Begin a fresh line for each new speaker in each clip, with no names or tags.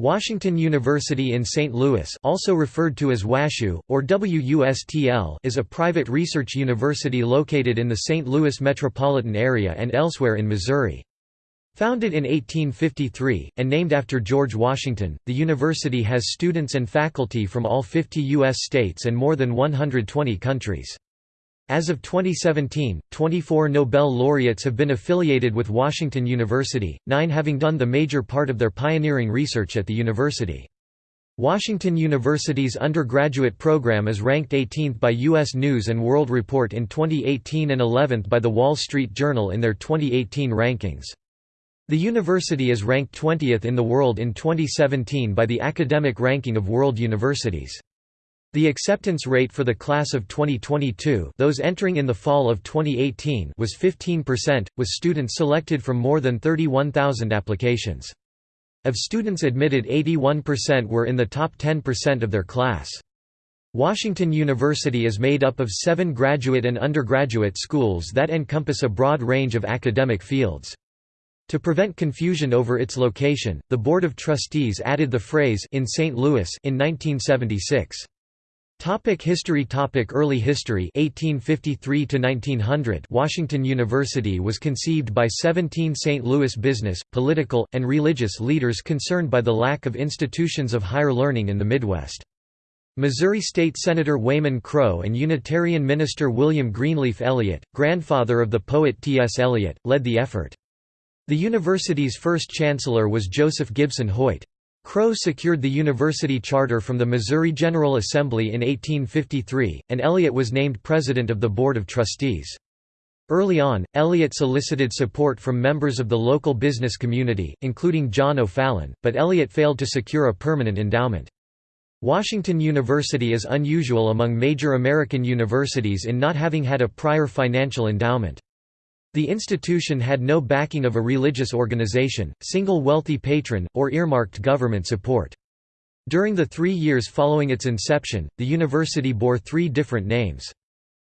Washington University in St. Louis also referred to as WashU, or WUSTL is a private research university located in the St. Louis metropolitan area and elsewhere in Missouri. Founded in 1853, and named after George Washington, the university has students and faculty from all 50 U.S. states and more than 120 countries. As of 2017, 24 Nobel laureates have been affiliated with Washington University, nine having done the major part of their pioneering research at the university. Washington University's undergraduate program is ranked 18th by U.S. News & World Report in 2018 and 11th by The Wall Street Journal in their 2018 rankings. The university is ranked 20th in the world in 2017 by the Academic Ranking of World Universities. The acceptance rate for the class of 2022 those entering in the fall of 2018 was 15%, with students selected from more than 31,000 applications. Of students admitted 81% were in the top 10% of their class. Washington University is made up of seven graduate and undergraduate schools that encompass a broad range of academic fields. To prevent confusion over its location, the Board of Trustees added the phrase in St. Louis in 1976. Topic history Topic Early history 1853 to 1900 Washington University was conceived by 17 St. Louis business, political, and religious leaders concerned by the lack of institutions of higher learning in the Midwest. Missouri State Senator Wayman Crow and Unitarian minister William Greenleaf Eliot, grandfather of the poet T. S. Eliot, led the effort. The university's first chancellor was Joseph Gibson Hoyt. Crow secured the university charter from the Missouri General Assembly in 1853, and Eliot was named president of the Board of Trustees. Early on, Eliot solicited support from members of the local business community, including John O'Fallon, but Eliot failed to secure a permanent endowment. Washington University is unusual among major American universities in not having had a prior financial endowment. The institution had no backing of a religious organization, single wealthy patron, or earmarked government support. During the three years following its inception, the university bore three different names.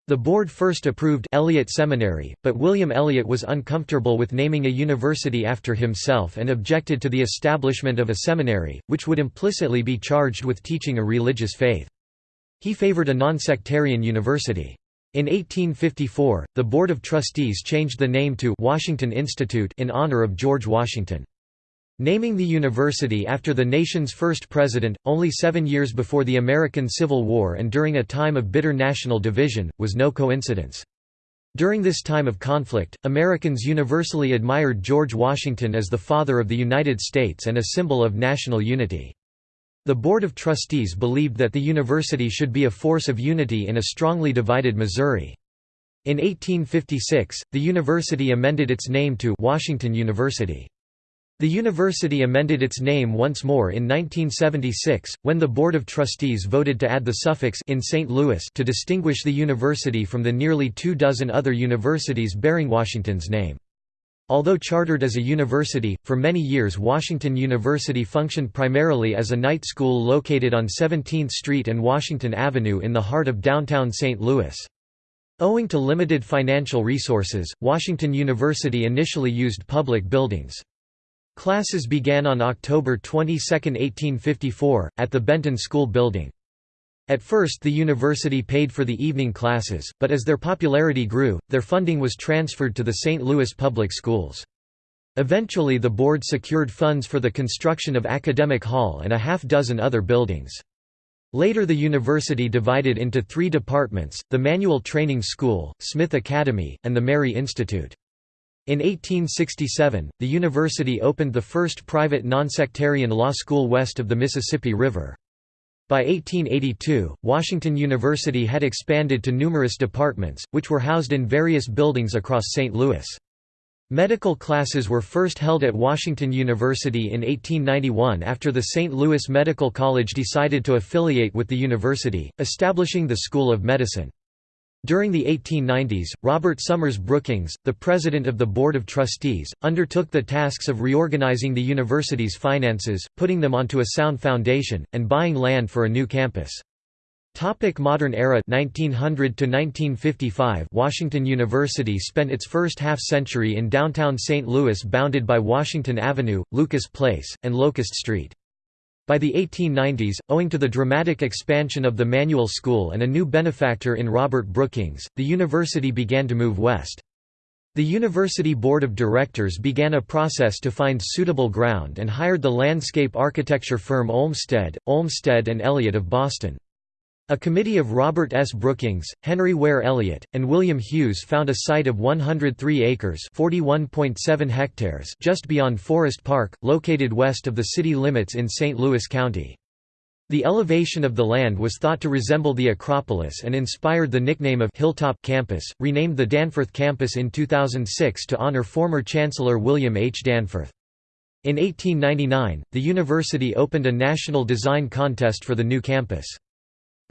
The board first approved Eliot Seminary, but William Eliot was uncomfortable with naming a university after himself and objected to the establishment of a seminary, which would implicitly be charged with teaching a religious faith. He favored a nonsectarian university. In 1854, the Board of Trustees changed the name to Washington Institute in honor of George Washington. Naming the university after the nation's first president, only seven years before the American Civil War and during a time of bitter national division, was no coincidence. During this time of conflict, Americans universally admired George Washington as the father of the United States and a symbol of national unity. The Board of Trustees believed that the university should be a force of unity in a strongly divided Missouri. In 1856, the university amended its name to Washington University. The university amended its name once more in 1976, when the Board of Trustees voted to add the suffix in St. Louis to distinguish the university from the nearly two dozen other universities bearing Washington's name. Although chartered as a university, for many years Washington University functioned primarily as a night school located on 17th Street and Washington Avenue in the heart of downtown St. Louis. Owing to limited financial resources, Washington University initially used public buildings. Classes began on October 22, 1854, at the Benton School Building. At first the university paid for the evening classes, but as their popularity grew, their funding was transferred to the St. Louis Public Schools. Eventually the board secured funds for the construction of Academic Hall and a half dozen other buildings. Later the university divided into three departments, the Manual Training School, Smith Academy, and the Mary Institute. In 1867, the university opened the first private nonsectarian law school west of the Mississippi River. By 1882, Washington University had expanded to numerous departments, which were housed in various buildings across St. Louis. Medical classes were first held at Washington University in 1891 after the St. Louis Medical College decided to affiliate with the university, establishing the School of Medicine. During the 1890s, Robert Summers Brookings, the president of the Board of Trustees, undertook the tasks of reorganizing the university's finances, putting them onto a sound foundation, and buying land for a new campus. Topic modern era 1900 to 1955 Washington University spent its first half-century in downtown St. Louis bounded by Washington Avenue, Lucas Place, and Locust Street. By the 1890s, owing to the dramatic expansion of the manual school and a new benefactor in Robert Brookings, the university began to move west. The University Board of Directors began a process to find suitable ground and hired the landscape architecture firm Olmsted, Olmsted and Eliot of Boston. A committee of Robert S. Brookings, Henry Ware Eliot, and William Hughes found a site of 103 acres hectares just beyond Forest Park, located west of the city limits in St. Louis County. The elevation of the land was thought to resemble the Acropolis and inspired the nickname of Hilltop Campus, renamed the Danforth Campus in 2006 to honor former Chancellor William H. Danforth. In 1899, the university opened a national design contest for the new campus.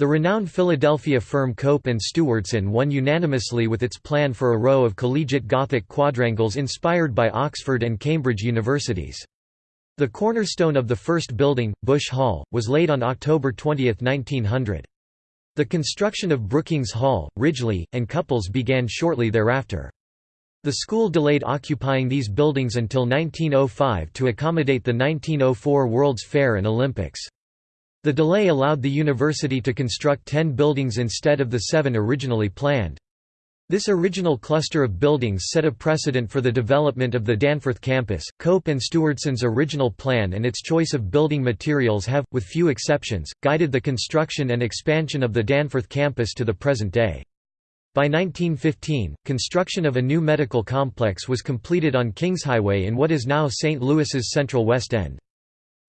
The renowned Philadelphia firm Cope and Stewardson won unanimously with its plan for a row of collegiate Gothic quadrangles inspired by Oxford and Cambridge universities. The cornerstone of the first building, Bush Hall, was laid on October 20, 1900. The construction of Brookings Hall, Ridgely, and Cupples began shortly thereafter. The school delayed occupying these buildings until 1905 to accommodate the 1904 World's Fair and Olympics. The delay allowed the university to construct ten buildings instead of the seven originally planned. This original cluster of buildings set a precedent for the development of the Danforth campus. Cope and Stewardson's original plan and its choice of building materials have, with few exceptions, guided the construction and expansion of the Danforth campus to the present day. By 1915, construction of a new medical complex was completed on Kings Highway in what is now St. Louis's central West End.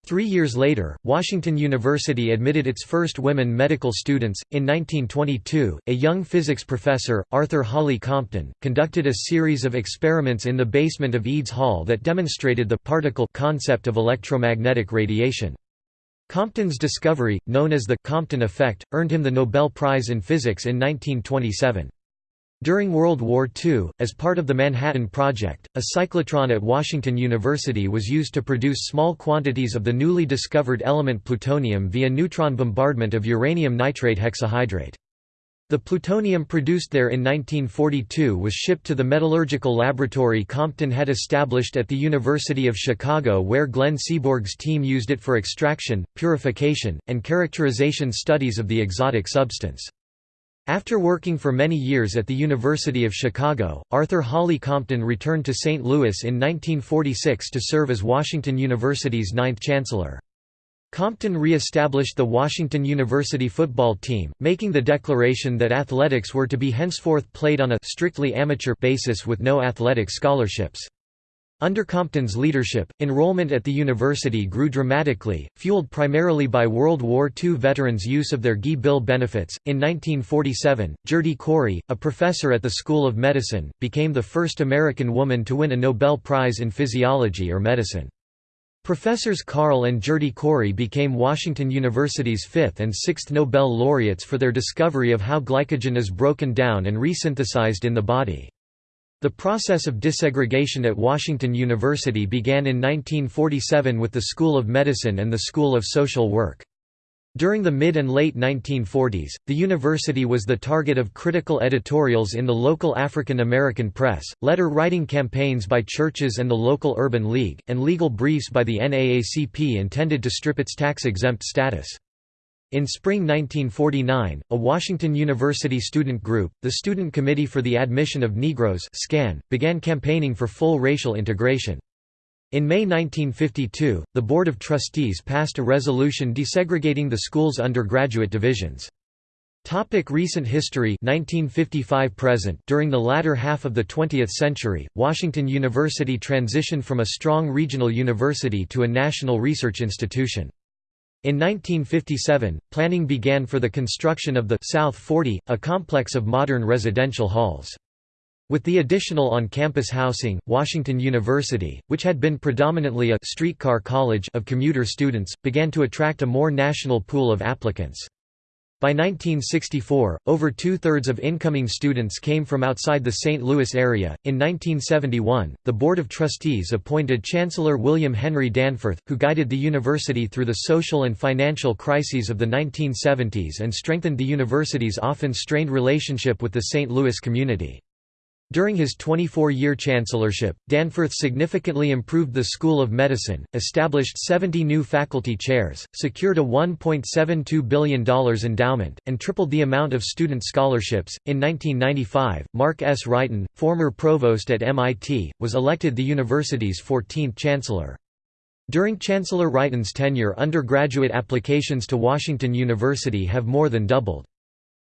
Three years later, Washington University admitted its first women medical students. In 1922, a young physics professor, Arthur Holly Compton, conducted a series of experiments in the basement of Eads Hall that demonstrated the particle concept of electromagnetic radiation. Compton's discovery, known as the Compton effect, earned him the Nobel Prize in Physics in 1927. During World War II, as part of the Manhattan Project, a cyclotron at Washington University was used to produce small quantities of the newly discovered element plutonium via neutron bombardment of uranium nitrate hexahydrate. The plutonium produced there in 1942 was shipped to the metallurgical laboratory Compton had established at the University of Chicago where Glenn Seaborg's team used it for extraction, purification, and characterization studies of the exotic substance. After working for many years at the University of Chicago, Arthur Holly Compton returned to St. Louis in 1946 to serve as Washington University's ninth chancellor. Compton re-established the Washington University football team, making the declaration that athletics were to be henceforth played on a strictly amateur basis with no athletic scholarships. Under Compton's leadership, enrollment at the university grew dramatically, fueled primarily by World War II veterans' use of their GI Bill benefits. In 1947, Gerty Cori, a professor at the School of Medicine, became the first American woman to win a Nobel Prize in Physiology or Medicine. Professors Carl and Gerty Cori became Washington University's fifth and sixth Nobel laureates for their discovery of how glycogen is broken down and resynthesized in the body. The process of desegregation at Washington University began in 1947 with the School of Medicine and the School of Social Work. During the mid and late 1940s, the university was the target of critical editorials in the local African American press, letter-writing campaigns by churches and the local Urban League, and legal briefs by the NAACP intended to strip its tax-exempt status. In spring 1949, a Washington University student group, the Student Committee for the Admission of Negroes SCAN, began campaigning for full racial integration. In May 1952, the Board of Trustees passed a resolution desegregating the school's undergraduate divisions. Topic recent history 1955 present During the latter half of the 20th century, Washington University transitioned from a strong regional university to a national research institution. In 1957, planning began for the construction of the South 40, a complex of modern residential halls. With the additional on-campus housing, Washington University, which had been predominantly a streetcar college of commuter students, began to attract a more national pool of applicants. By 1964, over two-thirds of incoming students came from outside the St. Louis area. In 1971, the Board of Trustees appointed Chancellor William Henry Danforth, who guided the university through the social and financial crises of the 1970s and strengthened the university's often strained relationship with the St. Louis community. During his 24-year chancellorship, Danforth significantly improved the School of Medicine, established 70 new faculty chairs, secured a $1.72 billion endowment, and tripled the amount of student scholarships. In 1995, Mark S. Wrighton, former provost at MIT, was elected the university's 14th chancellor. During Chancellor Wrighton's tenure undergraduate applications to Washington University have more than doubled.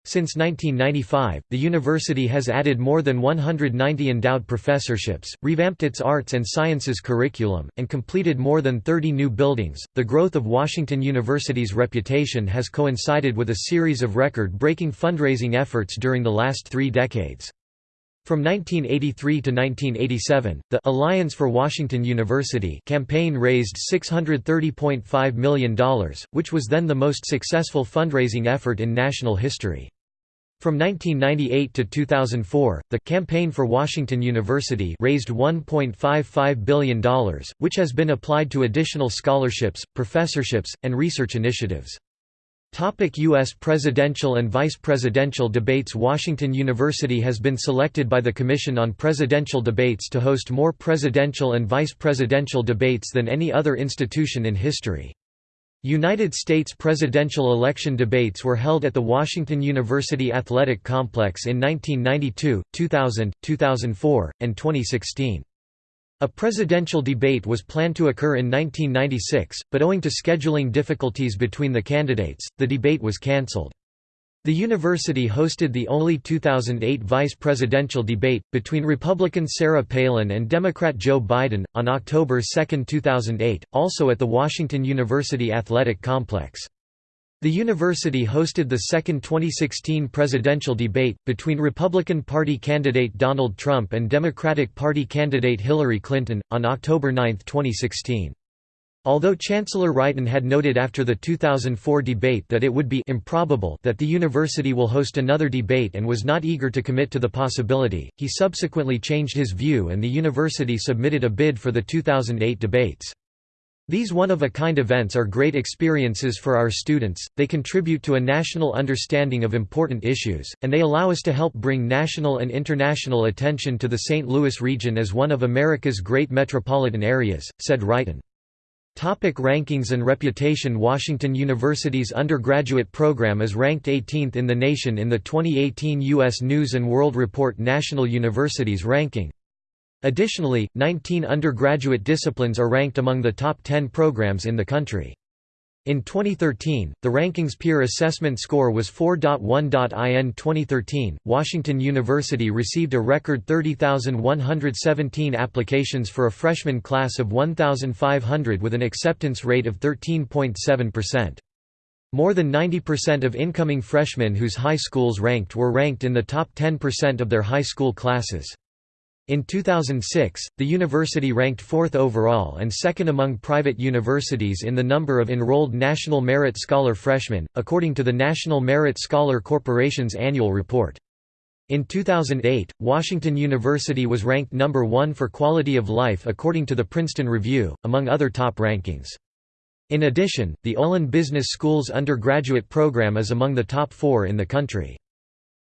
Since 1995, the university has added more than 190 endowed professorships, revamped its arts and sciences curriculum, and completed more than 30 new buildings. The growth of Washington University's reputation has coincided with a series of record breaking fundraising efforts during the last three decades. From 1983 to 1987, the Alliance for Washington University campaign raised $630.5 million, which was then the most successful fundraising effort in national history. From 1998 to 2004, the Campaign for Washington University raised $1.55 billion, which has been applied to additional scholarships, professorships, and research initiatives. Topic U.S. presidential and vice presidential debates Washington University has been selected by the Commission on Presidential Debates to host more presidential and vice presidential debates than any other institution in history. United States presidential election debates were held at the Washington University Athletic Complex in 1992, 2000, 2004, and 2016. A presidential debate was planned to occur in 1996, but owing to scheduling difficulties between the candidates, the debate was cancelled. The university hosted the only 2008 vice presidential debate, between Republican Sarah Palin and Democrat Joe Biden, on October 2, 2008, also at the Washington University Athletic Complex. The university hosted the second 2016 presidential debate, between Republican Party candidate Donald Trump and Democratic Party candidate Hillary Clinton, on October 9, 2016. Although Chancellor Wrighton had noted after the 2004 debate that it would be improbable that the university will host another debate and was not eager to commit to the possibility, he subsequently changed his view and the university submitted a bid for the 2008 debates. These one-of-a-kind events are great experiences for our students, they contribute to a national understanding of important issues, and they allow us to help bring national and international attention to the St. Louis region as one of America's great metropolitan areas, said Wrighton. Topic rankings and reputation Washington University's undergraduate program is ranked 18th in the nation in the 2018 U.S. News & World Report National Universities Ranking. Additionally, 19 undergraduate disciplines are ranked among the top 10 programs in the country. In 2013, the rankings peer assessment score was 4.1. In 2013, Washington University received a record 30,117 applications for a freshman class of 1,500 with an acceptance rate of 13.7%. More than 90% of incoming freshmen whose high schools ranked were ranked in the top 10% of their high school classes. In 2006, the university ranked fourth overall and second among private universities in the number of enrolled National Merit Scholar freshmen, according to the National Merit Scholar Corporation's annual report. In 2008, Washington University was ranked number one for quality of life according to the Princeton Review, among other top rankings. In addition, the Olin Business School's undergraduate program is among the top four in the country.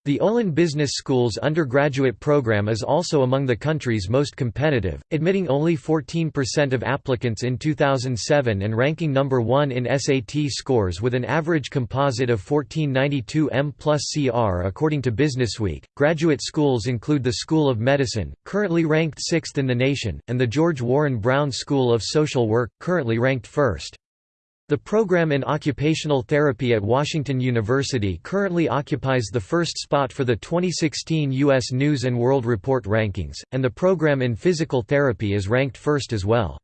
The Olin Business School's undergraduate program is also among the country's most competitive, admitting only 14% of applicants in 2007 and ranking number 1 in SAT scores with an average composite of 1492 M plus CR according to Businessweek. Graduate schools include the School of Medicine, currently ranked 6th in the nation, and the George Warren Brown School of Social Work, currently ranked 1st. The program in occupational therapy at Washington University currently occupies the first spot for the 2016 U.S. News & World Report rankings, and the program in physical therapy is ranked first as well.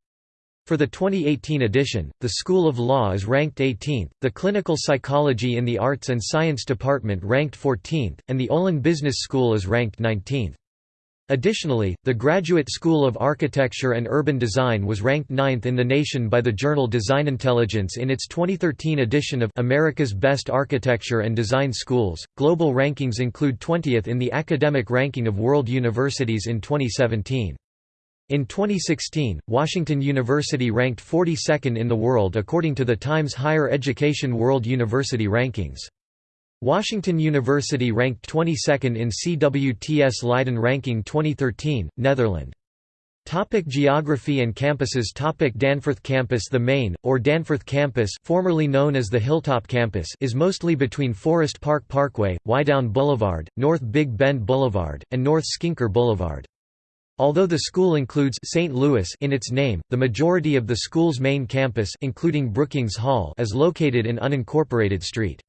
For the 2018 edition, the School of Law is ranked 18th, the Clinical Psychology in the Arts and Science Department ranked 14th, and the Olin Business School is ranked 19th. Additionally, the Graduate School of Architecture and Urban Design was ranked ninth in the nation by the journal Design Intelligence in its 2013 edition of America's Best Architecture and Design Schools. Global rankings include 20th in the academic ranking of world universities in 2017. In 2016, Washington University ranked 42nd in the world according to the Times Higher Education World University Rankings. Washington University ranked 22nd in CWTS Leiden ranking 2013, Netherlands. Topic geography and campuses Topic Danforth Campus The main, or Danforth Campus formerly known as the Hilltop Campus is mostly between Forest Park Parkway, Wydown Boulevard, North Big Bend Boulevard, and North Skinker Boulevard. Although the school includes St. Louis in its name, the majority of the school's main campus including Brookings Hall is located in unincorporated St.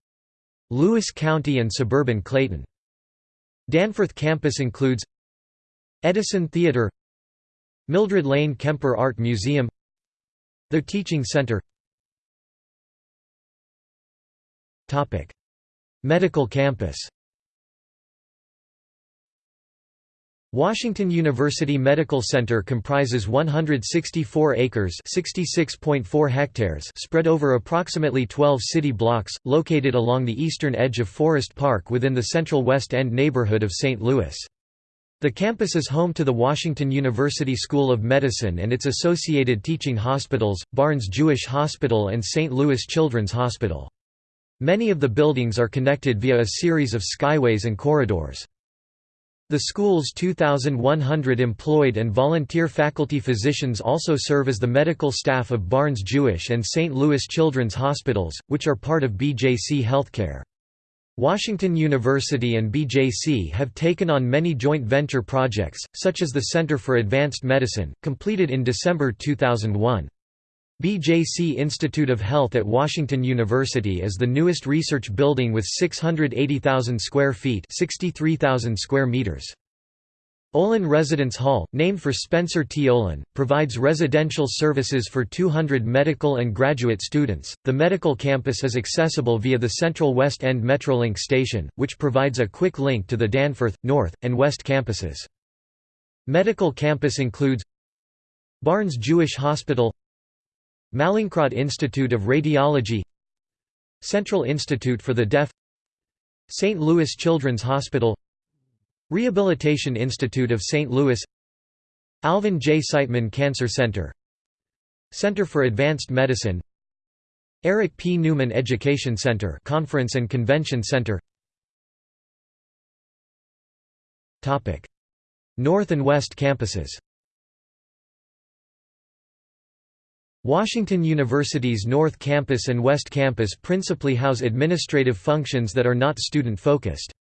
Louis County and suburban Clayton. Danforth campus includes Edison Theater Mildred Lane Kemper Art Museum The Teaching Center. Medical campus Washington University Medical Center comprises 164 acres (66.4 hectares) spread over approximately 12 city blocks, located along the eastern edge of Forest Park within the central West End neighborhood of St. Louis. The campus is home to the Washington University School of Medicine and its associated teaching hospitals, Barnes Jewish Hospital and St. Louis Children's Hospital. Many of the buildings are connected via a series of skyways and corridors. The school's 2,100 employed and volunteer faculty physicians also serve as the medical staff of Barnes Jewish and St. Louis Children's Hospitals, which are part of BJC Healthcare. Washington University and BJC have taken on many joint venture projects, such as the Center for Advanced Medicine, completed in December 2001. BJC Institute of Health at Washington University is the newest research building with 680,000 square feet 63,000 square meters. Olin Residence Hall, named for Spencer T. Olin, provides residential services for 200 medical and graduate students. The medical campus is accessible via the Central West End Metrolink station, which provides a quick link to the Danforth, North, and West campuses. Medical campus includes Barnes Jewish Hospital Mallinckrodt Institute of Radiology Central Institute for the Deaf St. Louis Children's Hospital Rehabilitation Institute of St. Louis Alvin J. Siteman Cancer Center Center for Advanced Medicine Eric P. Newman Education Center Conference and Convention Center North and West campuses Washington University's North Campus and West Campus principally house administrative functions that are not student-focused.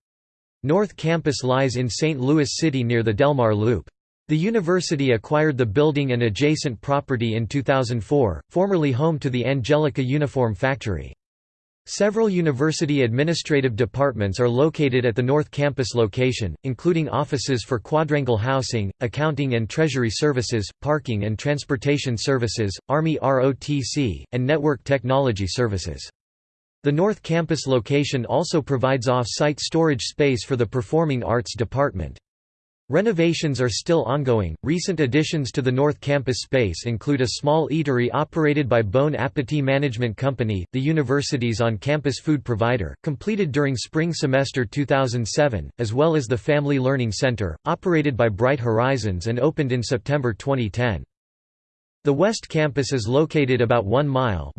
North Campus lies in St. Louis City near the Delmar Loop. The university acquired the building and adjacent property in 2004, formerly home to the Angelica Uniform Factory. Several university administrative departments are located at the North Campus location, including offices for quadrangle housing, accounting and treasury services, parking and transportation services, Army ROTC, and network technology services. The North Campus location also provides off-site storage space for the Performing Arts Department. Renovations are still ongoing. Recent additions to the North Campus space include a small eatery operated by Bon Appetit Management Company, the university's on campus food provider, completed during spring semester 2007, as well as the Family Learning Center, operated by Bright Horizons and opened in September 2010. The West Campus is located about 1 mile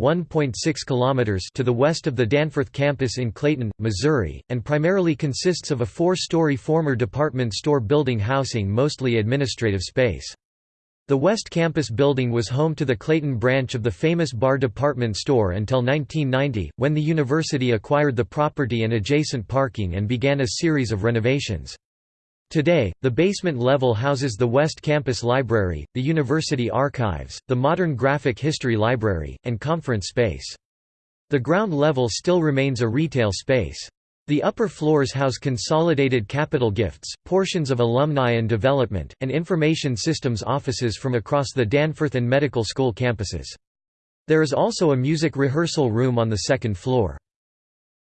kilometers to the west of the Danforth campus in Clayton, Missouri, and primarily consists of a four-story former department store building housing mostly administrative space. The West Campus building was home to the Clayton branch of the Famous-Barr department store until 1990, when the university acquired the property and adjacent parking and began a series of renovations. Today, the basement level houses the West Campus Library, the University Archives, the Modern Graphic History Library, and conference space. The ground level still remains a retail space. The upper floors house consolidated capital gifts, portions of alumni and development, and information systems offices from across the Danforth and medical school campuses. There is also a music rehearsal room on the second floor.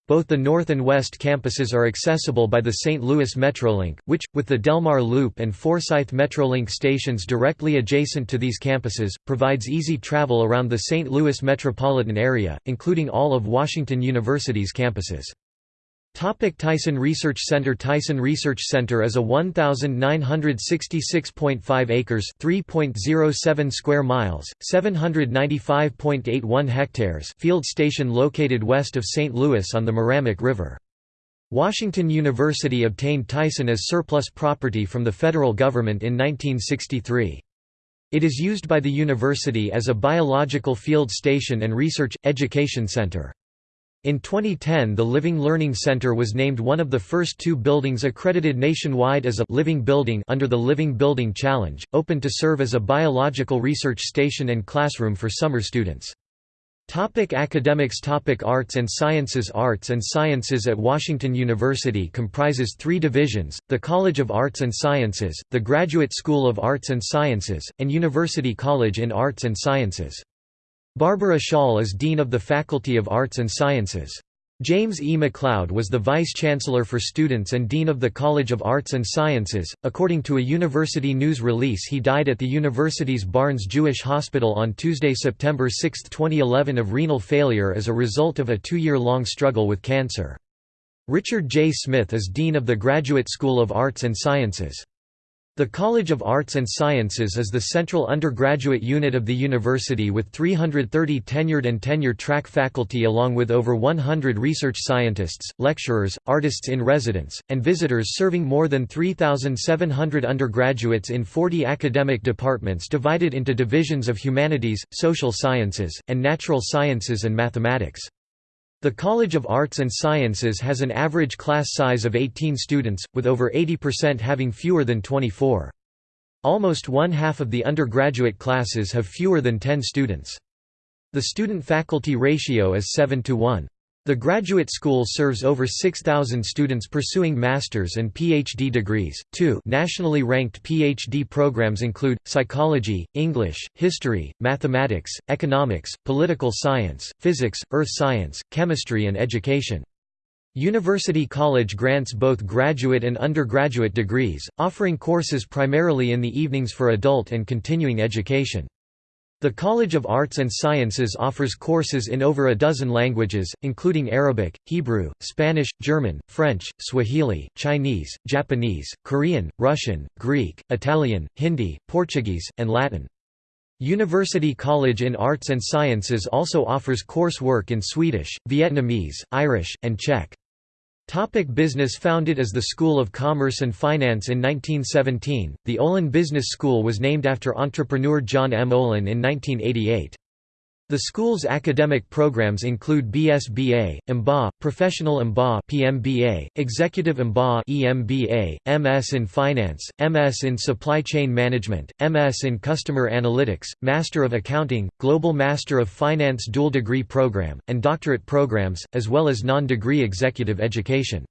Both the north and west campuses are accessible by the St. Louis Metrolink, which, with the Delmar Loop and Forsyth Metrolink stations directly adjacent to these campuses, provides easy travel around the St. Louis metropolitan area, including all of Washington University's campuses. Topic Tyson Research Center Tyson Research Center is a 1966.5 acres 3.07 square miles, 795.81 hectares field station located west of St. Louis on the Meramec River. Washington University obtained Tyson as surplus property from the federal government in 1963. It is used by the university as a biological field station and research, education center. In 2010 the Living Learning Center was named one of the first two buildings accredited nationwide as a «living building» under the Living Building Challenge, open to serve as a biological research station and classroom for summer students. Topic academics Topic Arts and Sciences Arts and Sciences at Washington University comprises three divisions, the College of Arts and Sciences, the Graduate School of Arts and Sciences, and University College in Arts and Sciences. Barbara Schaal is Dean of the Faculty of Arts and Sciences. James E. McLeod was the Vice-Chancellor for Students and Dean of the College of Arts and Sciences. According to a university news release he died at the university's Barnes Jewish Hospital on Tuesday, September 6, 2011 of renal failure as a result of a two-year-long struggle with cancer. Richard J. Smith is Dean of the Graduate School of Arts and Sciences. The College of Arts and Sciences is the central undergraduate unit of the university with 330 tenured and tenure-track faculty along with over 100 research scientists, lecturers, artists in residence, and visitors serving more than 3,700 undergraduates in 40 academic departments divided into divisions of humanities, social sciences, and natural sciences and mathematics. The College of Arts and Sciences has an average class size of 18 students, with over 80% having fewer than 24. Almost one-half of the undergraduate classes have fewer than 10 students. The student-faculty ratio is 7 to 1. The graduate school serves over 6,000 students pursuing master's and PhD degrees. Two nationally ranked PhD programs include psychology, English, history, mathematics, economics, political science, physics, earth science, chemistry, and education. University College grants both graduate and undergraduate degrees, offering courses primarily in the evenings for adult and continuing education. The College of Arts and Sciences offers courses in over a dozen languages, including Arabic, Hebrew, Spanish, German, French, Swahili, Chinese, Japanese, Korean, Russian, Greek, Italian, Hindi, Portuguese, and Latin. University College in Arts and Sciences also offers coursework in Swedish, Vietnamese, Irish, and Czech. Topic business Founded as the School of Commerce and Finance in 1917, the Olin Business School was named after entrepreneur John M. Olin in 1988. The school's academic programs include BSBA, MBA, Professional MBA PMBA, Executive MBA EMBA, MS in Finance, MS in Supply Chain Management, MS in Customer Analytics, Master of Accounting, Global Master of Finance dual degree program, and doctorate programs, as well as non-degree executive education.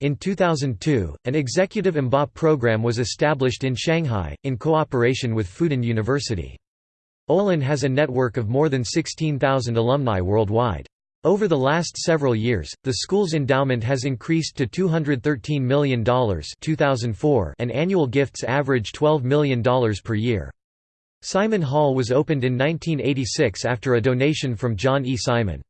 In 2002, an Executive MBA program was established in Shanghai, in cooperation with Fudan University. Olin has a network of more than 16,000 alumni worldwide. Over the last several years, the school's endowment has increased to $213 million 2004 and annual gifts average $12 million per year. Simon Hall was opened in 1986 after a donation from John E. Simon.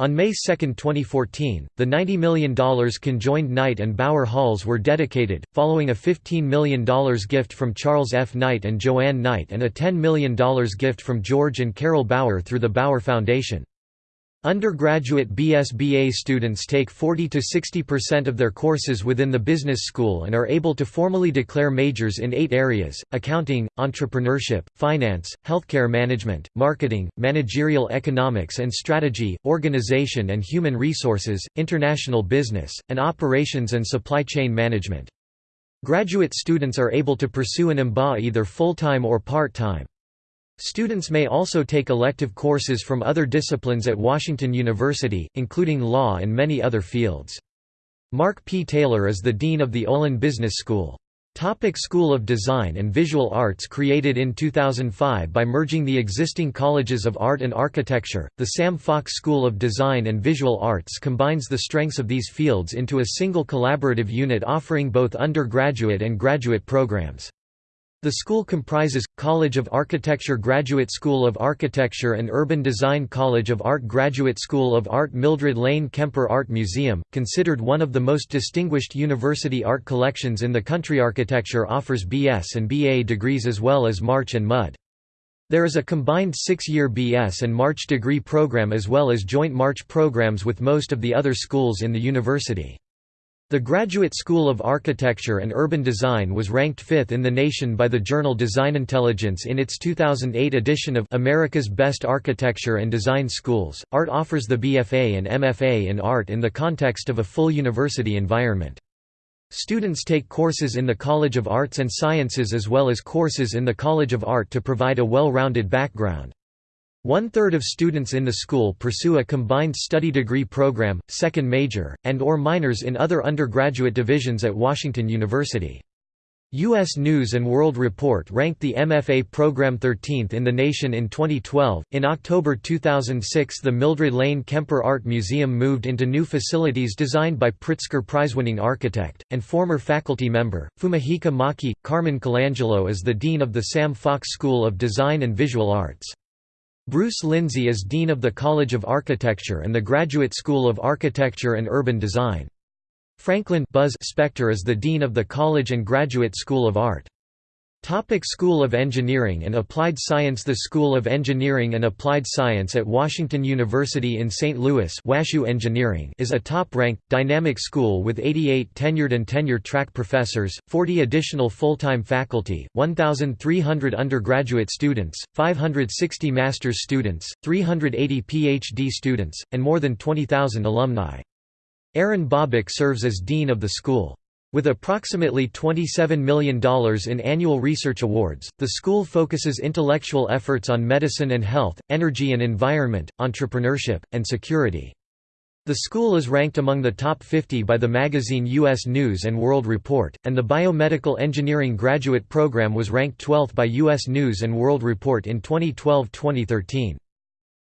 On May 2, 2014, the $90 million conjoined Knight and Bauer Halls were dedicated, following a $15 million gift from Charles F. Knight and Joanne Knight and a $10 million gift from George and Carol Bauer through the Bauer Foundation. Undergraduate BSBA students take 40 to 60% of their courses within the business school and are able to formally declare majors in eight areas, accounting, entrepreneurship, finance, healthcare management, marketing, managerial economics and strategy, organization and human resources, international business, and operations and supply chain management. Graduate students are able to pursue an MBA either full-time or part-time. Students may also take elective courses from other disciplines at Washington University, including law and many other fields. Mark P. Taylor is the Dean of the Olin Business School. Topic School of Design and Visual Arts Created in 2005 by merging the existing colleges of art and architecture, the Sam Fox School of Design and Visual Arts combines the strengths of these fields into a single collaborative unit offering both undergraduate and graduate programs. The school comprises, College of Architecture Graduate School of Architecture and Urban Design College of Art Graduate School of Art Mildred Lane Kemper Art Museum, considered one of the most distinguished university art collections in the country Architecture offers BS and BA degrees as well as March and MUD. There is a combined six-year BS and March degree program as well as joint March programs with most of the other schools in the university. The Graduate School of Architecture and Urban Design was ranked fifth in the nation by the journal Design Intelligence in its 2008 edition of America's Best Architecture and Design Schools. ART offers the BFA and MFA in art in the context of a full university environment. Students take courses in the College of Arts and Sciences as well as courses in the College of Art to provide a well-rounded background. One-third of students in the school pursue a combined study degree program, second major, and or minors in other undergraduate divisions at Washington University. U.S. News and World Report ranked the MFA program 13th in the nation in 2012. In October 2006, the Mildred Lane Kemper Art Museum moved into new facilities designed by Pritzker Prize-winning architect and former faculty member Fumihiko Maki. Carmen Colangelo is the dean of the Sam Fox School of Design and Visual Arts. Bruce Lindsay is Dean of the College of Architecture and the Graduate School of Architecture and Urban Design. Franklin Buzz Spector is the Dean of the College and Graduate School of Art. Topic School of Engineering and Applied Science The School of Engineering and Applied Science at Washington University in St. Louis Engineering is a top-ranked, dynamic school with 88 tenured and tenure-track professors, 40 additional full-time faculty, 1,300 undergraduate students, 560 master's students, 380 PhD students, and more than 20,000 alumni. Aaron Bobick serves as dean of the school. With approximately $27 million in annual research awards, the school focuses intellectual efforts on medicine and health, energy and environment, entrepreneurship, and security. The school is ranked among the top 50 by the magazine U.S. News & World Report, and the Biomedical Engineering graduate program was ranked 12th by U.S. News & World Report in 2012-2013.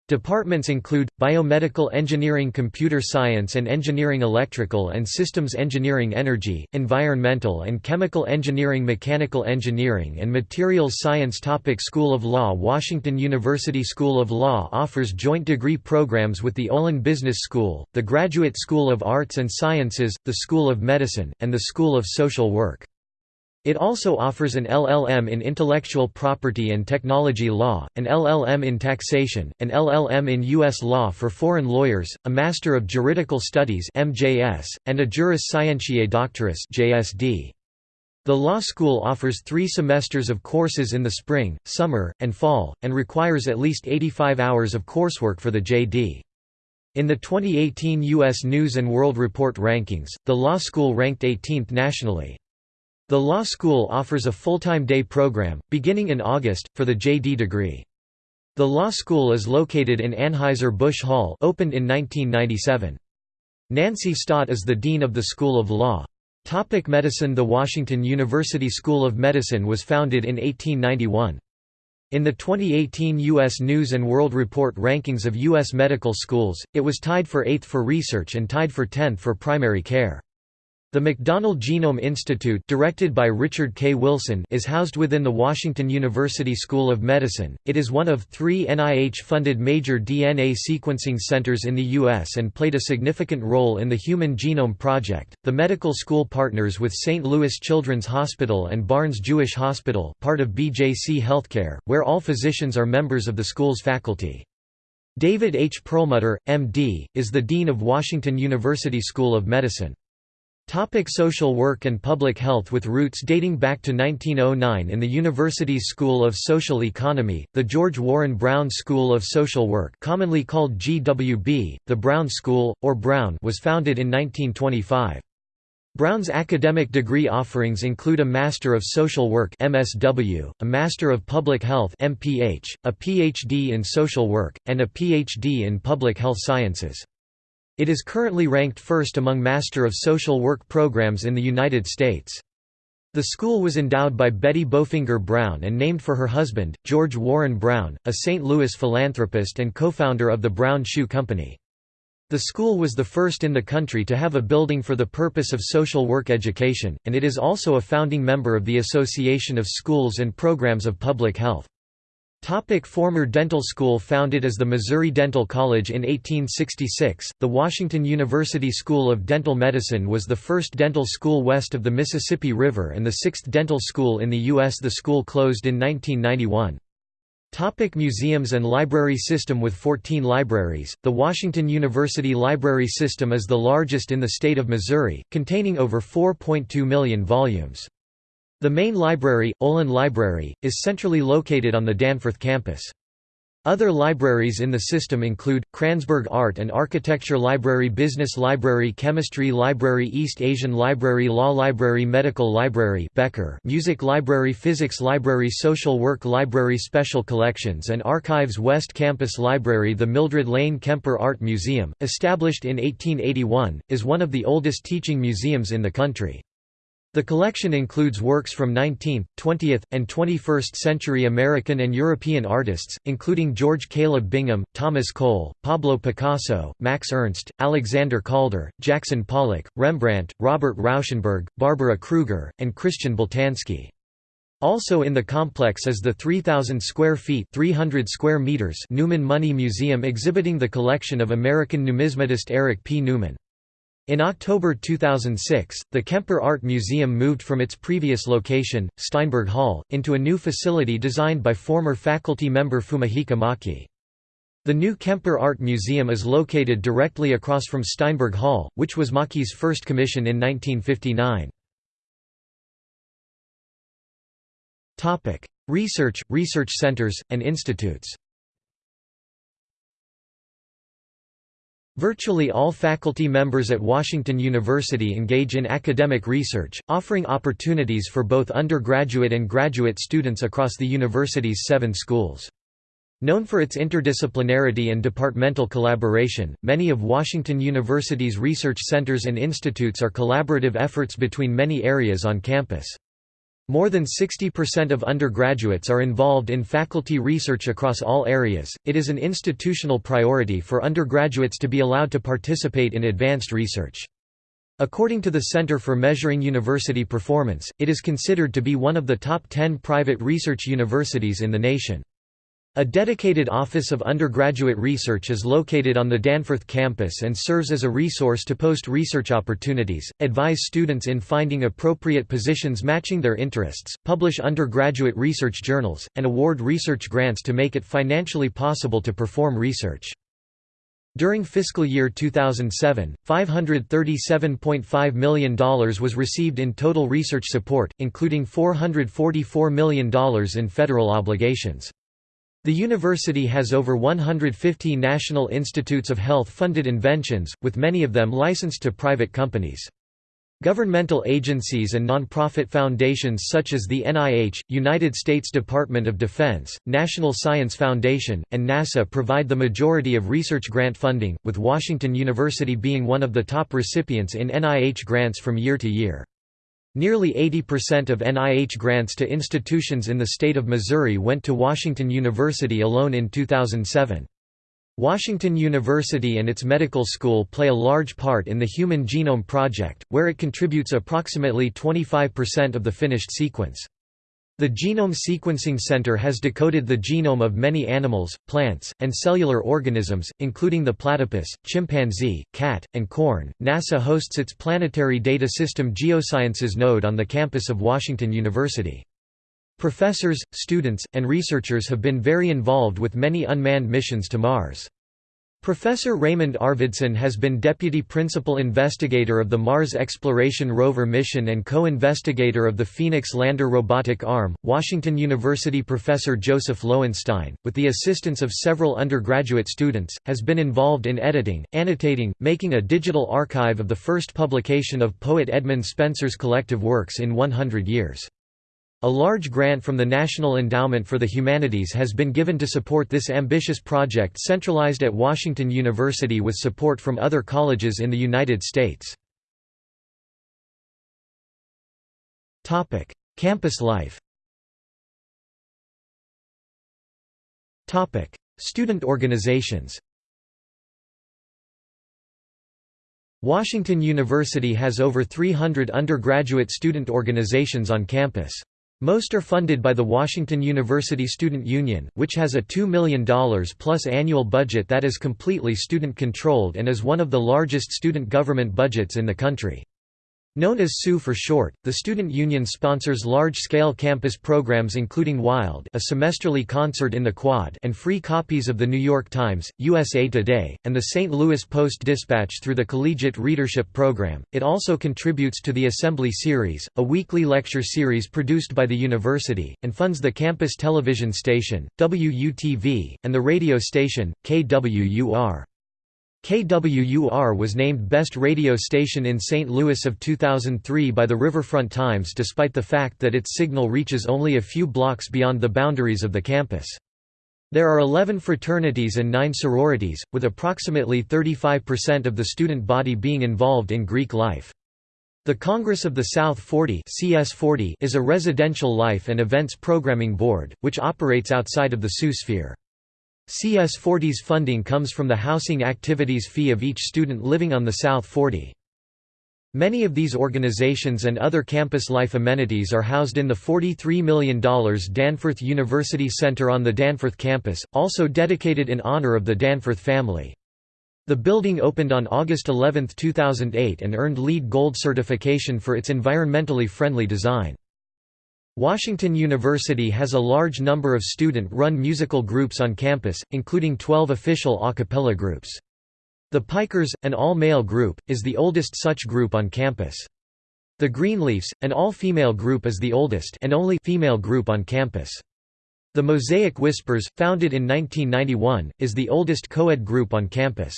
Departments include, Biomedical Engineering Computer Science and Engineering Electrical and Systems Engineering Energy, Environmental and Chemical Engineering Mechanical Engineering and Materials Science Topic School of Law Washington University School of Law offers joint degree programs with the Olin Business School, the Graduate School of Arts and Sciences, the School of Medicine, and the School of Social Work. It also offers an LLM in Intellectual Property and Technology Law, an LLM in Taxation, an LLM in U.S. Law for Foreign Lawyers, a Master of Juridical Studies MJS, and a Juris Scientiae Doctoris JSD. The law school offers three semesters of courses in the spring, summer, and fall, and requires at least 85 hours of coursework for the JD. In the 2018 U.S. News & World Report rankings, the law school ranked 18th nationally. The law school offers a full-time day program, beginning in August, for the JD degree. The law school is located in Anheuser-Busch Hall opened in 1997. Nancy Staudt is the Dean of the School of Law. Topic medicine The Washington University School of Medicine was founded in 1891. In the 2018 U.S. News & World Report rankings of U.S. medical schools, it was tied for 8th for research and tied for 10th for primary care. The McDonnell Genome Institute directed by Richard K. Wilson is housed within the Washington University School of Medicine. It is one of three NIH-funded major DNA sequencing centers in the U.S. and played a significant role in the Human Genome Project. The medical school partners with St. Louis Children's Hospital and Barnes Jewish Hospital part of BJC Healthcare, where all physicians are members of the school's faculty. David H. Perlmutter, M.D., is the Dean of Washington University School of Medicine. Topic social work and public health With roots dating back to 1909 in the university's School of Social Economy, the George Warren Brown School of Social Work commonly called GWB, the Brown School, or Brown was founded in 1925. Brown's academic degree offerings include a Master of Social Work MSW, a Master of Public Health MPH, a PhD in Social Work, and a PhD in Public Health Sciences. It is currently ranked first among Master of Social Work programs in the United States. The school was endowed by Betty Bofinger Brown and named for her husband, George Warren Brown, a St. Louis philanthropist and co-founder of the Brown Shoe Company. The school was the first in the country to have a building for the purpose of social work education, and it is also a founding member of the Association of Schools and Programs of Public Health. Topic former dental school Founded as the Missouri Dental College in 1866, the Washington University School of Dental Medicine was the first dental school west of the Mississippi River and the sixth dental school in the U.S. The school closed in 1991. Topic museums and library system With 14 libraries, the Washington University Library System is the largest in the state of Missouri, containing over 4.2 million volumes. The main library, Olin Library, is centrally located on the Danforth campus. Other libraries in the system include, Kranzberg Art and Architecture Library Business Library Chemistry Library East Asian Library Law Library Medical Library Becker Music Library Physics Library Social Work Library Special Collections and Archives West Campus Library The Mildred Lane Kemper Art Museum, established in 1881, is one of the oldest teaching museums in the country. The collection includes works from 19th, 20th, and 21st century American and European artists, including George Caleb Bingham, Thomas Cole, Pablo Picasso, Max Ernst, Alexander Calder, Jackson Pollock, Rembrandt, Robert Rauschenberg, Barbara Kruger, and Christian Boltanski. Also in the complex is the 3,000 square feet 300 square meters Newman Money Museum exhibiting the collection of American numismatist Eric P. Newman. In October 2006, the Kemper Art Museum moved from its previous location, Steinberg Hall, into a new facility designed by former faculty member Fumihiko Maki. The new Kemper Art Museum is located directly across from Steinberg Hall, which was Maki's first commission in 1959. Research, research centers, and institutes Virtually all faculty members at Washington University engage in academic research, offering opportunities for both undergraduate and graduate students across the university's seven schools. Known for its interdisciplinarity and departmental collaboration, many of Washington University's research centers and institutes are collaborative efforts between many areas on campus. More than 60% of undergraduates are involved in faculty research across all areas. It is an institutional priority for undergraduates to be allowed to participate in advanced research. According to the Center for Measuring University Performance, it is considered to be one of the top 10 private research universities in the nation. A dedicated Office of Undergraduate Research is located on the Danforth campus and serves as a resource to post research opportunities, advise students in finding appropriate positions matching their interests, publish undergraduate research journals, and award research grants to make it financially possible to perform research. During fiscal year 2007, $537.5 million was received in total research support, including $444 million in federal obligations. The university has over 150 National Institutes of Health-funded inventions, with many of them licensed to private companies. Governmental agencies and nonprofit foundations such as the NIH, United States Department of Defense, National Science Foundation, and NASA provide the majority of research grant funding, with Washington University being one of the top recipients in NIH grants from year to year. Nearly 80% of NIH grants to institutions in the state of Missouri went to Washington University alone in 2007. Washington University and its medical school play a large part in the Human Genome Project, where it contributes approximately 25% of the finished sequence. The Genome Sequencing Center has decoded the genome of many animals, plants, and cellular organisms, including the platypus, chimpanzee, cat, and corn. NASA hosts its Planetary Data System Geosciences node on the campus of Washington University. Professors, students, and researchers have been very involved with many unmanned missions to Mars. Professor Raymond Arvidson has been Deputy Principal Investigator of the Mars Exploration Rover mission and co-investigator of the Phoenix Lander robotic arm. Washington University professor Joseph Loewenstein, with the assistance of several undergraduate students, has been involved in editing, annotating, making a digital archive of the first publication of poet Edmund Spenser's collective works in 100 years. A large grant from the National Endowment for the Humanities has been given to support this ambitious project centralized at Washington University with support from other colleges in the United States. Campus life Student organizations Washington University has over 300 undergraduate student organizations on campus. Most are funded by the Washington University Student Union, which has a $2 million plus annual budget that is completely student-controlled and is one of the largest student government budgets in the country. Known as SU for short, the student union sponsors large-scale campus programs including WILD a semesterly concert in the Quad and free copies of The New York Times, USA Today, and the St. Louis Post-Dispatch through the Collegiate Readership Program. It also contributes to the Assembly Series, a weekly lecture series produced by the university, and funds the campus television station, WUTV, and the radio station, KWUR. KWUR was named Best Radio Station in St. Louis of 2003 by the Riverfront Times despite the fact that its signal reaches only a few blocks beyond the boundaries of the campus. There are 11 fraternities and 9 sororities, with approximately 35% of the student body being involved in Greek life. The Congress of the South 40 CS40 is a residential life and events programming board, which operates outside of the SU sphere. CS40's funding comes from the housing activities fee of each student living on the South 40. Many of these organizations and other campus life amenities are housed in the $43 million Danforth University Center on the Danforth campus, also dedicated in honor of the Danforth family. The building opened on August 11, 2008 and earned LEED Gold certification for its environmentally friendly design. Washington University has a large number of student-run musical groups on campus, including 12 official a cappella groups. The Pikers, an all-male group, is the oldest such group on campus. The Greenleafs, an all-female group is the oldest and only female group on campus. The Mosaic Whispers, founded in 1991, is the oldest co-ed group on campus.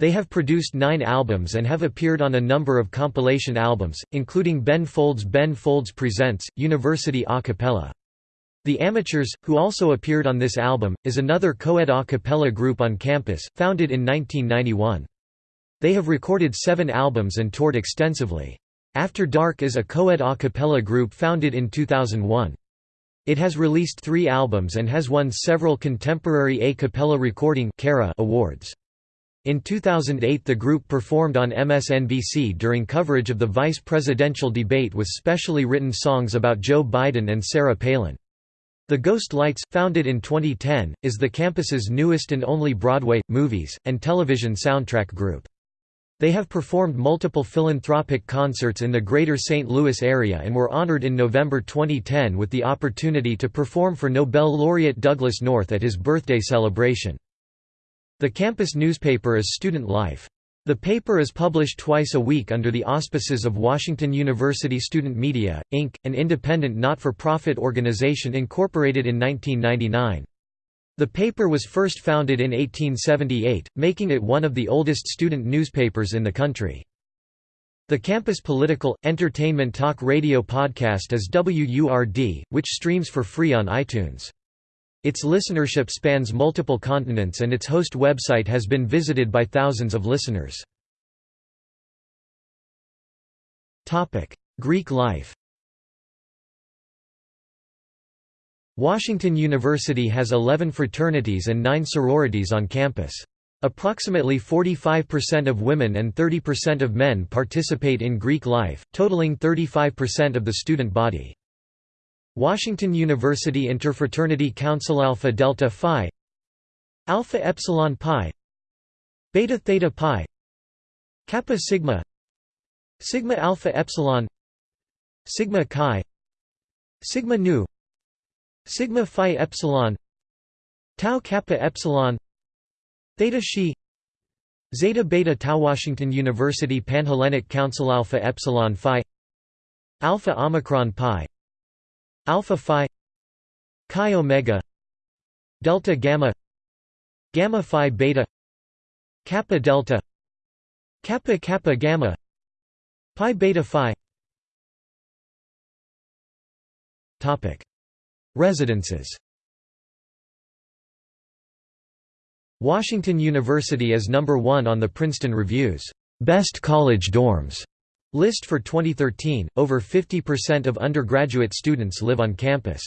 They have produced nine albums and have appeared on a number of compilation albums, including Ben Folds' Ben Folds Presents, University a cappella. The Amateurs, who also appeared on this album, is another co-ed a cappella group on campus, founded in 1991. They have recorded seven albums and toured extensively. After Dark is a co-ed a cappella group founded in 2001. It has released three albums and has won several Contemporary A Cappella Recording awards. In 2008 the group performed on MSNBC during coverage of the vice presidential debate with specially written songs about Joe Biden and Sarah Palin. The Ghost Lights, founded in 2010, is the campus's newest and only Broadway, movies, and television soundtrack group. They have performed multiple philanthropic concerts in the greater St. Louis area and were honored in November 2010 with the opportunity to perform for Nobel laureate Douglass North at his birthday celebration. The campus newspaper is Student Life. The paper is published twice a week under the auspices of Washington University Student Media, Inc., an independent not-for-profit organization incorporated in 1999. The paper was first founded in 1878, making it one of the oldest student newspapers in the country. The campus political, entertainment talk radio podcast is WURD, which streams for free on iTunes. Its listenership spans multiple continents and its host website has been visited by thousands of listeners. Greek life Washington University has 11 fraternities and 9 sororities on campus. Approximately 45% of women and 30% of men participate in Greek life, totaling 35% of the student body. Washington University Interfraternity Council Alpha Delta Phi Alpha Epsilon Pi Beta Theta Pi Kappa Sigma Sigma Alpha Epsilon Sigma Chi Sigma Nu Sigma Phi Epsilon Tau Kappa Epsilon Theta Xi Zeta Beta Tau Washington University Panhellenic Council Alpha Epsilon Phi Alpha Omicron Pi alpha phi chi omega delta gamma gamma phi beta kappa delta kappa kappa gamma pi beta phi. Topic. Residences. Washington University is number 1 on the Princeton Review's Best College Dorms List for 2013, over 50% of undergraduate students live on campus.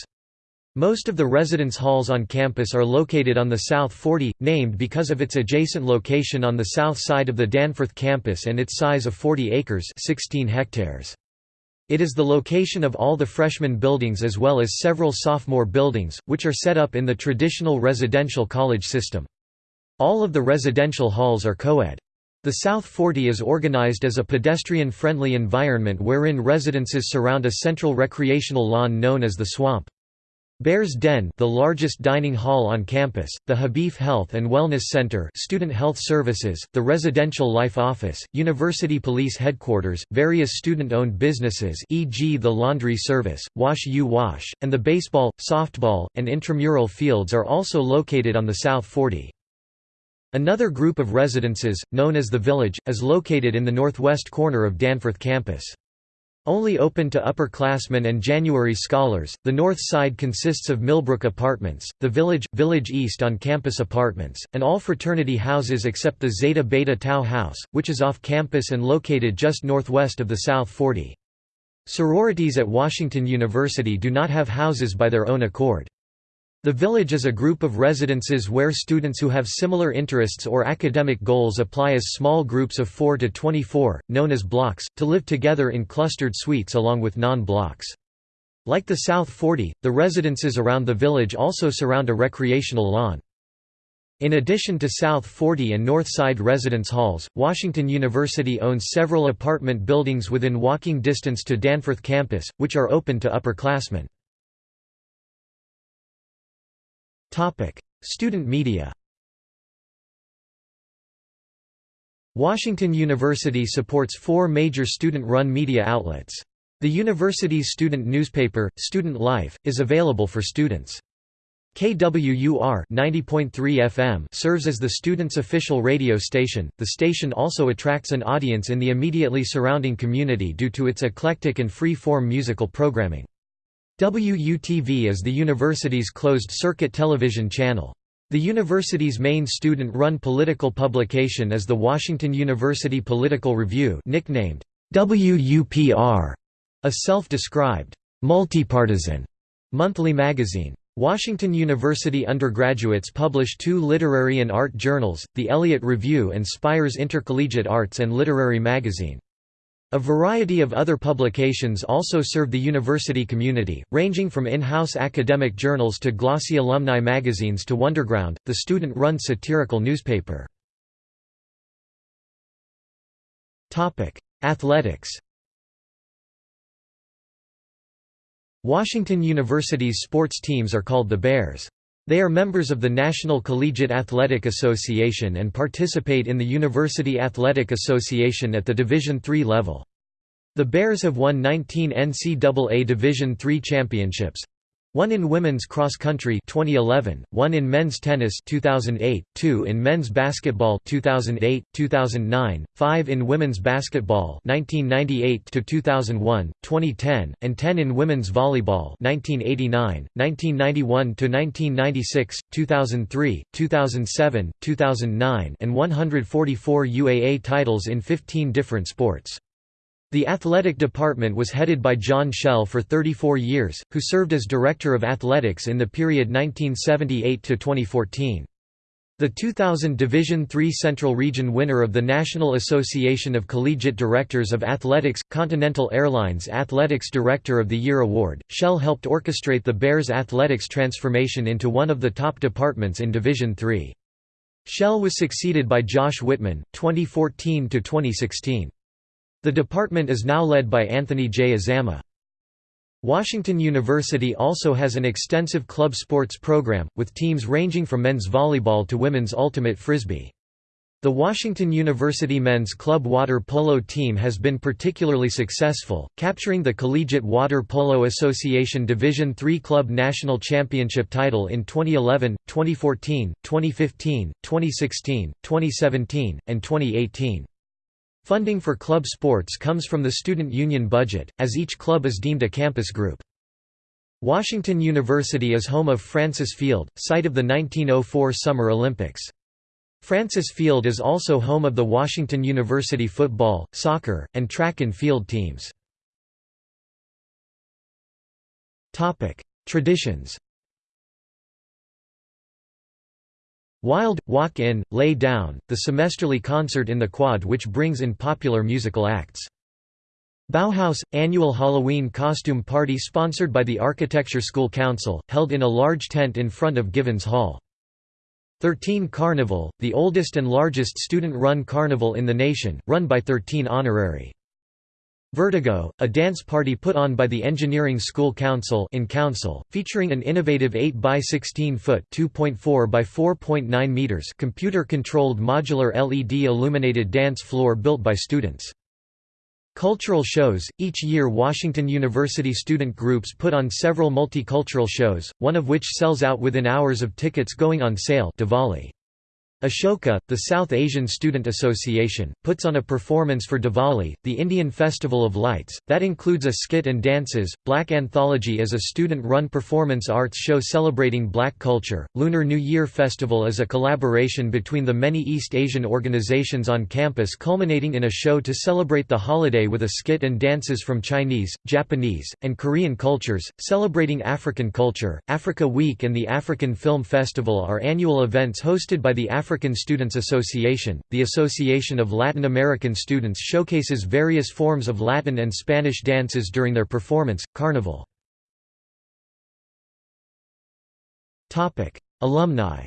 Most of the residence halls on campus are located on the South 40, named because of its adjacent location on the south side of the Danforth campus and its size of 40 acres 16 hectares. It is the location of all the freshman buildings as well as several sophomore buildings, which are set up in the traditional residential college system. All of the residential halls are co-ed. The South Forty is organized as a pedestrian-friendly environment wherein residences surround a central recreational lawn known as the Swamp. Bears Den the largest dining hall on campus, the Habif Health and Wellness Center Student Health Services, the Residential Life Office, University Police Headquarters, various student-owned businesses e.g. the Laundry Service, Wash U Wash, and the baseball, softball, and intramural fields are also located on the South Forty. Another group of residences, known as the Village, is located in the northwest corner of Danforth campus. Only open to upperclassmen and January scholars, the north side consists of Millbrook Apartments, the Village, Village East on-campus apartments, and all fraternity houses except the Zeta Beta Tau House, which is off-campus and located just northwest of the South Forty. Sororities at Washington University do not have houses by their own accord. The village is a group of residences where students who have similar interests or academic goals apply as small groups of 4 to 24, known as blocks, to live together in clustered suites along with non-blocks. Like the South Forty, the residences around the village also surround a recreational lawn. In addition to South Forty and North Side residence halls, Washington University owns several apartment buildings within walking distance to Danforth campus, which are open to upperclassmen. Topic: Student media. Washington University supports four major student-run media outlets. The university's student newspaper, Student Life, is available for students. KWUR 90.3 FM serves as the students' official radio station. The station also attracts an audience in the immediately surrounding community due to its eclectic and free-form musical programming. WUTV is the university's closed-circuit television channel. The university's main student-run political publication is the Washington University Political Review nicknamed WUPR, a self-described, multipartisan monthly magazine. Washington University undergraduates publish two literary and art journals, the Eliot Review and Spire's Intercollegiate Arts and Literary Magazine. A variety of other publications also serve the university community, ranging from in-house academic journals to glossy alumni magazines to Wonderground, the student-run satirical newspaper. Athletics Washington University's sports teams are called the Bears. They are members of the National Collegiate Athletic Association and participate in the University Athletic Association at the Division III level. The Bears have won 19 NCAA Division III championships, one in women's cross country 2011, one in men's tennis 2008, two in men's basketball 2008, 2009, five in women's basketball 1998 to 2001, 2010, and 10 in women's volleyball 1989, 1991 to 1996, 2003, 2007, 2009, and 144 UAA titles in 15 different sports. The athletic department was headed by John Schael for 34 years, who served as Director of Athletics in the period 1978 to 2014. The 2000 Division III Central Region winner of the National Association of Collegiate Directors of Athletics, Continental Airlines Athletics Director of the Year Award, Schael helped orchestrate the Bears' athletics transformation into one of the top departments in Division III. Schael was succeeded by Josh Whitman, 2014–2016. The department is now led by Anthony J. Azama. Washington University also has an extensive club sports program, with teams ranging from men's volleyball to women's ultimate frisbee. The Washington University men's club water polo team has been particularly successful, capturing the Collegiate Water Polo Association Division III Club National Championship title in 2011, 2014, 2015, 2016, 2017, and 2018. Funding for club sports comes from the student union budget, as each club is deemed a campus group. Washington University is home of Francis Field, site of the 1904 Summer Olympics. Francis Field is also home of the Washington University football, soccer, and track and field teams. Traditions Wild, Walk In, Lay Down, the semesterly concert in the quad which brings in popular musical acts. Bauhaus – annual Halloween costume party sponsored by the Architecture School Council, held in a large tent in front of Givens Hall. Thurtene Carnival, the oldest and largest student-run carnival in the nation, run by Thurtene honorary. Vertigo, a dance party put on by the Engineering School Council in Council, featuring an innovative 8 by 16 foot (2.4 by 4.9 meters) computer-controlled modular LED illuminated dance floor built by students. Cultural shows – Each year Washington University student groups put on several multicultural shows, one of which sells out within hours of tickets going on sale Diwali. Ashoka, the South Asian Student Association, puts on a performance for Diwali, the Indian Festival of Lights, that includes a skit and dances. Black Anthology is a student run performance arts show celebrating black culture. Lunar New Year Festival is a collaboration between the many East Asian organizations on campus, culminating in a show to celebrate the holiday with a skit and dances from Chinese, Japanese, and Korean cultures, celebrating African culture. Africa Week and the African Film Festival are annual events hosted by the African African Students Association, the Association of Latin American Students showcases various forms of Latin and Spanish dances during their performance, Carnival. Alumni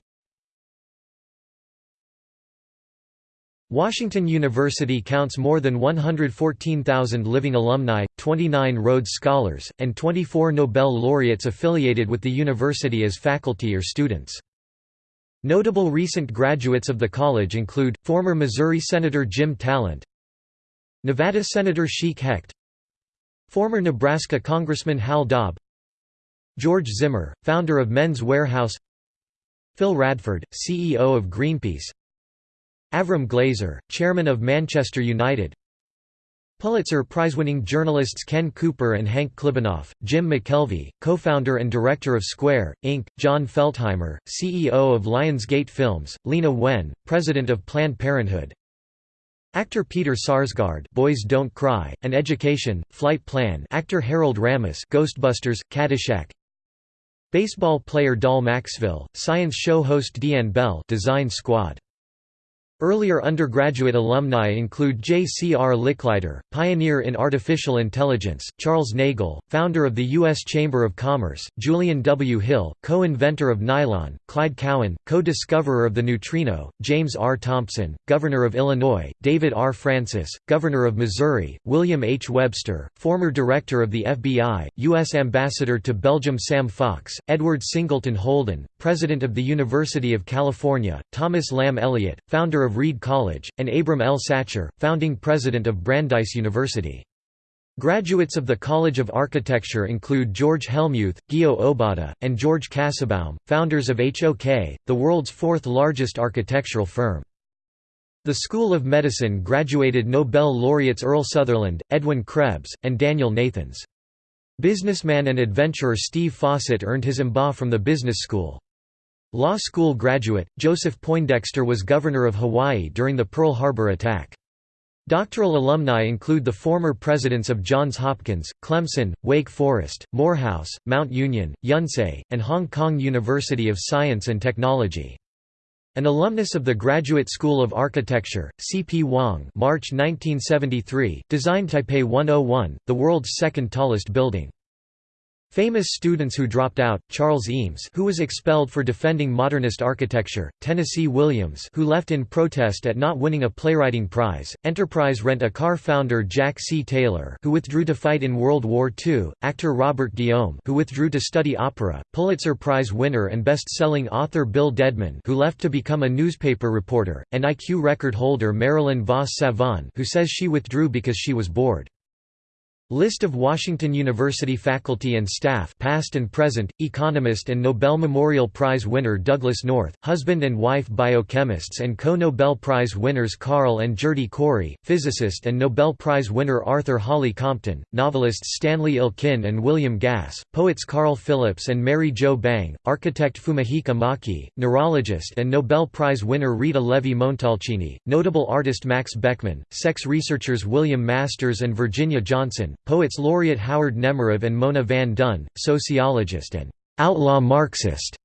Washington University counts more than 114,000 living alumni, 29 Rhodes Scholars, and 24 Nobel laureates affiliated with the university as faculty or students. Notable recent graduates of the college include, former Missouri Senator Jim Talent Nevada Senator Chic Hecht Former Nebraska Congressman Hal Daub George Zimmer, founder of Men's Wearhouse Phil Radford, CEO of Greenpeace Avram Glazer, chairman of Manchester United Pulitzer Prize-winning journalists Ken Cooper and Hank Klibanoff, Jim McKelvey, co-founder and director of Square, Inc., Jon Feltheimer, CEO of Lionsgate Films, Leana Wen, president of Planned Parenthood, Actor Peter Sarsgaard, Boys Don't Cry, and Education, Flight Plan. Actor Harold Ramis, Ghostbusters, Caddyshack. Baseball player Dal Maxvill, science show host Deanne Bell, Design Squad. Earlier undergraduate alumni include J. C. R. Licklider, pioneer in artificial intelligence, Charles Nagel, founder of the U.S. Chamber of Commerce, Julian W. Hill, co-inventor of nylon, Clyde Cowan, co-discoverer of the neutrino, James R. Thompson, governor of Illinois, David R. Francis, governor of Missouri, William H. Webster, former director of the FBI, U.S. ambassador to Belgium Sam Fox, Edward Singleton Holden, president of the University of California, Thomas Lamb Eliot, founder of Reed College, and Abram L. Sachar, founding president of Brandeis University. Graduates of the College of Architecture include George Hellmuth, Gyo Obata, and George Kassebaum, founders of HOK, the world's fourth largest architectural firm. The School of Medicine graduated Nobel laureates Earl Sutherland, Edwin Krebs, and Daniel Nathans. Businessman and adventurer Steve Fossett earned his MBA from the business school. Law school graduate, Joseph Poindexter was governor of Hawaii during the Pearl Harbor attack. Doctoral alumni include the former presidents of Johns Hopkins, Clemson, Wake Forest, Morehouse, Mount Union, Yonsei, and Hong Kong University of Science and Technology. An alumnus of the Graduate School of Architecture, C. P. Wong March 1973, designed Taipei 101, the world's second tallest building. Famous students who dropped out, Charles Eames who was expelled for defending modernist architecture, Tennessee Williams who left in protest at not winning a playwriting prize, Enterprise Rent-A-Car founder Jack C. Taylor who withdrew to fight in World War II, actor Robert Guillaume who withdrew to study opera, Pulitzer Prize winner and best-selling author Bill Dedman who left to become a newspaper reporter, and IQ record holder Marilyn vos Savant who says she withdrew because she was bored. List of Washington University faculty and staff past and present, economist and Nobel Memorial Prize winner Douglass North, husband and wife biochemists and co-Nobel Prize winners Carl and Gerty Cori, physicist and Nobel Prize winner Arthur Holly Compton, novelists Stanley Elkin and William Gass, poets Carl Phillips and Mary Jo Bang, architect Fumihiko Maki, neurologist and Nobel Prize winner Rita Levi-Montalcini, notable artist Max Beckmann, sex researchers William Masters and Virginia Johnson, poets laureate Howard Nemerov and Mona Van Duyn, sociologist and outlaw Marxist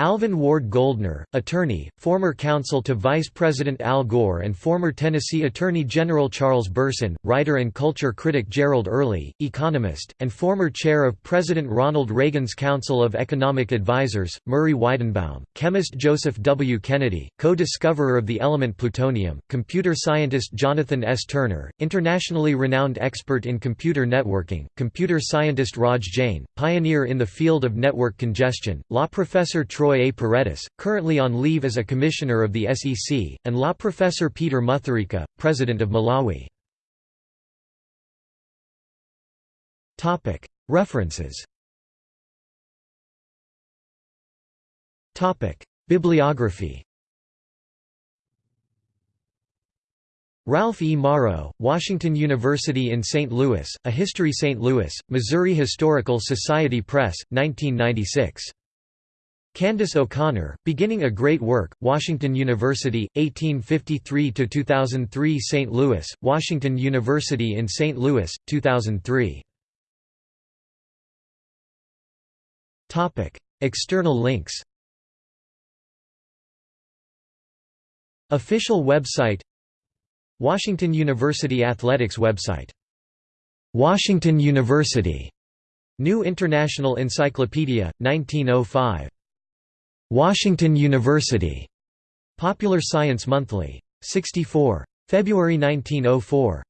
Alvin Ward Gouldner, attorney, former counsel to Vice President Al Gore and former Tennessee Attorney General Charles Burson, writer and culture critic Gerald Early, economist, and former chair of President Ronald Reagan's Council of Economic Advisers, Murray Weidenbaum, chemist Joseph W. Kennedy, co-discoverer of the element plutonium, computer scientist Jonathan S. Turner, internationally renowned expert in computer networking, computer scientist Raj Jain, pioneer in the field of network congestion, law professor Troy Troy A. Paredes, currently on leave as a commissioner of the SEC, and law professor Peter Mutharika, president of Malawi. References Bibliography Ralph E. Morrow, Washington University in St. Louis, A History St. Louis, Missouri Historical Society Press, 1996. Candace O'Connor, Beginning a Great Work, Washington University, 1853–2003 St. Louis, Washington University in St. Louis, 2003. External links Official website Washington University Athletics website Washington University New International Encyclopedia, 1905 Washington University. Popular Science Monthly. 64. February 1904.